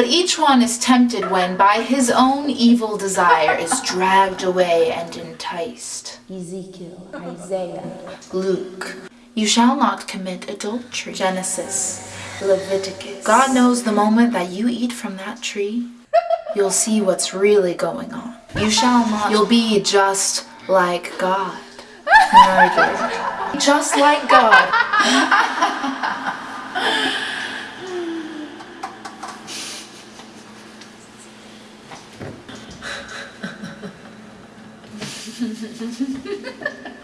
But each one is tempted when by his own evil desire is dragged away and enticed. Ezekiel, Isaiah, Luke. You shall not commit adultery. Genesis. Leviticus. God knows the moment that you eat from that tree, you'll see what's really going on. You shall not. You'll be just like God. Murder. Just like God. ハハハハ。